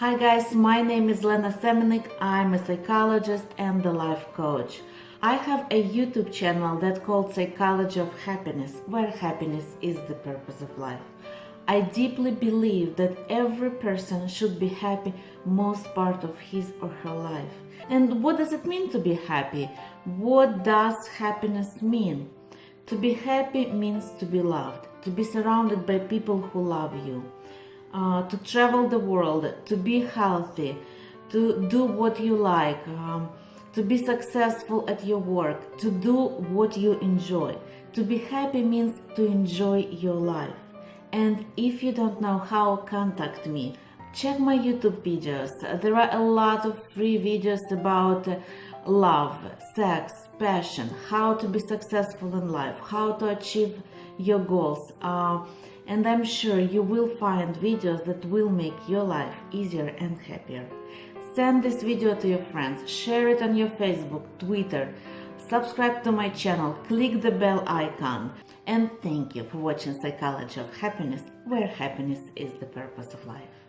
Hi guys, my name is Lena Semenik. I'm a psychologist and a life coach. I have a YouTube channel that called Psychology of Happiness, where happiness is the purpose of life. I deeply believe that every person should be happy most part of his or her life. And what does it mean to be happy? What does happiness mean? To be happy means to be loved, to be surrounded by people who love you uh, to travel the world, to be healthy, to do what you like, um, to be successful at your work, to do what you enjoy. To be happy means to enjoy your life. And if you don't know how, contact me. Check my YouTube videos. There are a lot of free videos about love, sex, passion, how to be successful in life, how to achieve your goals. Uh, and I'm sure you will find videos that will make your life easier and happier. Send this video to your friends, share it on your Facebook, Twitter, subscribe to my channel, click the bell icon. And thank you for watching Psychology of Happiness, where happiness is the purpose of life.